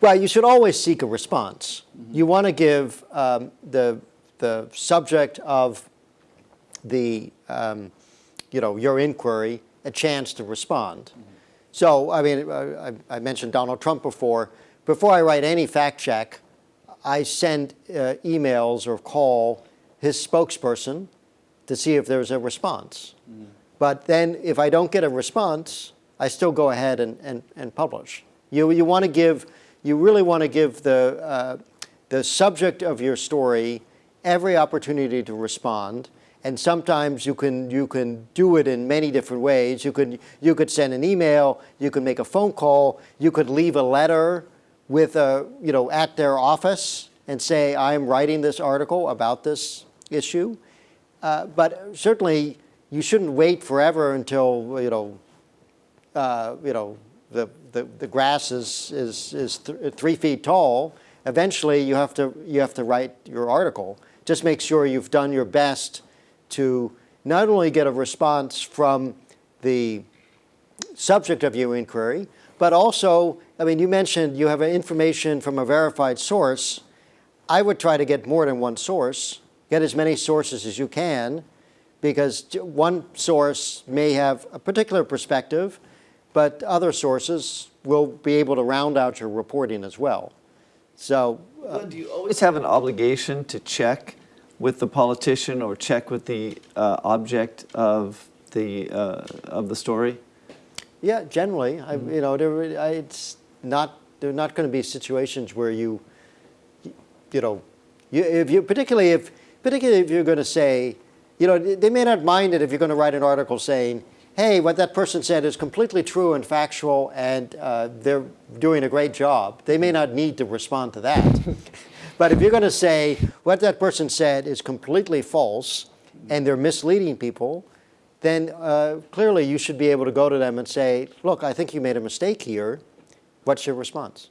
Well, you should always seek a response. You want to give um, the, the subject of the, um, you know, your inquiry a chance to respond. So, I mean, I, I mentioned Donald Trump before. Before I write any fact check, I send uh, emails or call his spokesperson to see if there's a response. But then if I don't get a response, I still go ahead and, and, and publish. You, you want to give, you really want to give the, uh, the subject of your story every opportunity to respond. And sometimes you can, you can do it in many different ways. You could, you could send an email, you could make a phone call, you could leave a letter with a, you know, at their office and say, I'm writing this article about this issue. Uh, but certainly, you shouldn't wait forever until, you know, uh, you know, the, the, the grass is, is, is th three feet tall. Eventually, you have, to, you have to write your article. Just make sure you've done your best to not only get a response from the subject of your inquiry, but also, I mean, you mentioned you have information from a verified source. I would try to get more than one source, get as many sources as you can, because one source may have a particular perspective, but other sources will be able to round out your reporting as well. So, uh, do you always have an obligation to check with the politician or check with the uh, object of the uh, of the story? Yeah, generally, I, you know, there, I, it's not. There are not going to be situations where you, you know, you, if you particularly if particularly if you're going to say, you know, they may not mind it if you're going to write an article saying, hey, what that person said is completely true and factual, and uh, they're doing a great job. They may not need to respond to that. but if you're going to say what that person said is completely false and they're misleading people, then uh, clearly you should be able to go to them and say, look, I think you made a mistake here. What's your response?